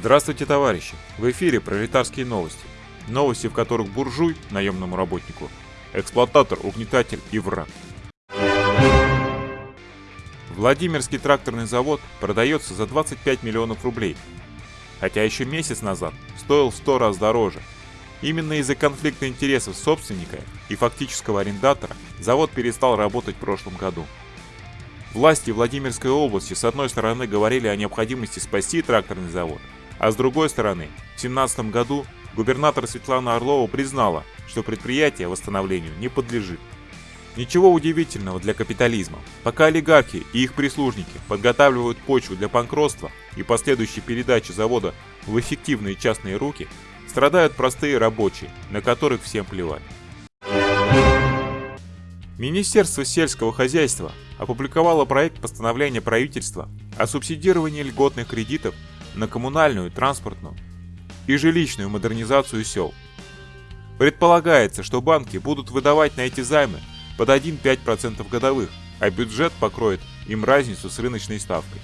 Здравствуйте, товарищи! В эфире пролетарские новости. Новости, в которых буржуй, наемному работнику, эксплуататор, угнетатель и враг. Владимирский тракторный завод продается за 25 миллионов рублей, хотя еще месяц назад стоил в 100 раз дороже. Именно из-за конфликта интересов собственника и фактического арендатора завод перестал работать в прошлом году. Власти Владимирской области с одной стороны говорили о необходимости спасти тракторный завод, а с другой стороны, в 2017 году губернатор Светлана Орлова признала, что предприятие восстановлению не подлежит. Ничего удивительного для капитализма. Пока олигархи и их прислужники подготавливают почву для банкротства и последующей передачи завода в эффективные частные руки, страдают простые рабочие, на которых всем плевать. Министерство сельского хозяйства опубликовало проект постановления правительства о субсидировании льготных кредитов на коммунальную, транспортную и жилищную модернизацию сел. Предполагается, что банки будут выдавать на эти займы под 1,5% годовых, а бюджет покроет им разницу с рыночной ставкой.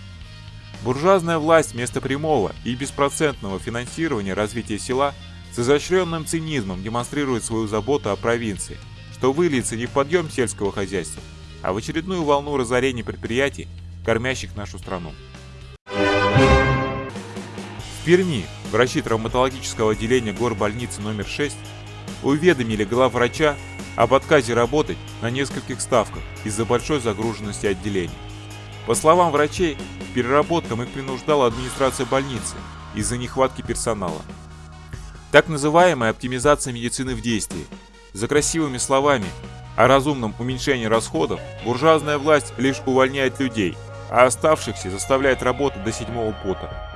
Буржуазная власть вместо прямого и беспроцентного финансирования развития села с изощренным цинизмом демонстрирует свою заботу о провинции – что выльется не в подъем сельского хозяйства, а в очередную волну разорения предприятий, кормящих нашу страну. Перми врачи травматологического отделения горбольницы номер 6 уведомили главврача об отказе работать на нескольких ставках из-за большой загруженности отделений. По словам врачей, переработкам их принуждала администрация больницы из-за нехватки персонала. Так называемая оптимизация медицины в действии за красивыми словами о разумном уменьшении расходов буржуазная власть лишь увольняет людей, а оставшихся заставляет работать до седьмого пота.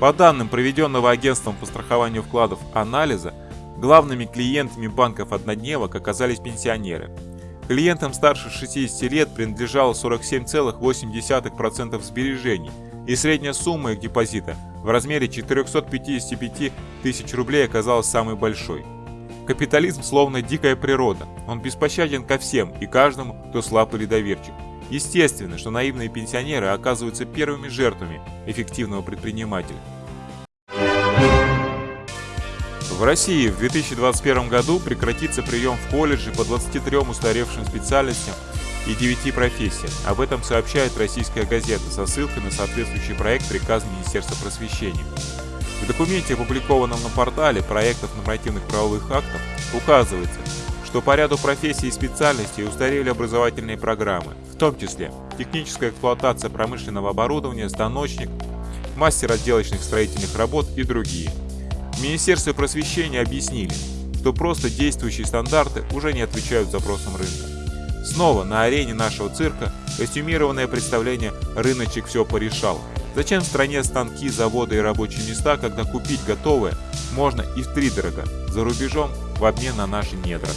По данным проведенного агентством по страхованию вкладов анализа, главными клиентами банков однодневок оказались пенсионеры. Клиентам старше 60 лет принадлежало 47,8% сбережений, и средняя сумма их депозита в размере 455 тысяч рублей оказалась самой большой. Капитализм словно дикая природа, он беспощаден ко всем и каждому, кто слаб или доверчив. Естественно, что наивные пенсионеры оказываются первыми жертвами эффективного предпринимателя. В России в 2021 году прекратится прием в колледже по 23 устаревшим специальностям и 9 профессиям. Об этом сообщает российская газета со ссылкой на соответствующий проект приказа Министерства просвещения. В документе, опубликованном на портале проектов нормативных правовых актов, указывается, что по ряду профессий и специальностей устарели образовательные программы, в том числе техническая эксплуатация промышленного оборудования, станочник, мастер отделочных строительных работ и другие. В Министерстве просвещения объяснили, что просто действующие стандарты уже не отвечают запросам рынка. Снова на арене нашего цирка костюмированное представление «Рыночек все порешал». Зачем в стране станки, заводы и рабочие места, когда купить готовое можно и втридорога за рубежом в обмен на наши недра?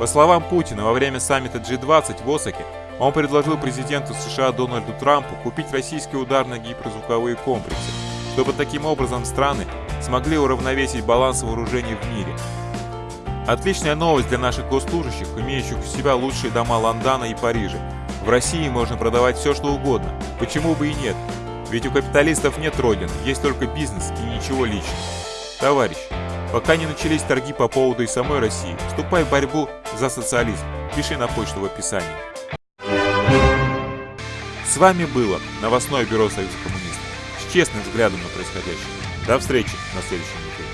По словам Путина, во время саммита G20 в Осаке он предложил президенту США Дональду Трампу купить российские ударные гиперзвуковые комплексы, чтобы таким образом страны смогли уравновесить баланс вооружений в мире, Отличная новость для наших госслужащих, имеющих у себя лучшие дома Лондона и Парижа. В России можно продавать все, что угодно. Почему бы и нет? Ведь у капиталистов нет родины, есть только бизнес и ничего личного. Товарищ, пока не начались торги по поводу и самой России, вступай в борьбу за социализм. Пиши на почту в описании. С вами было новостное бюро Союза коммунистов с честным взглядом на происходящее. До встречи на следующем видео.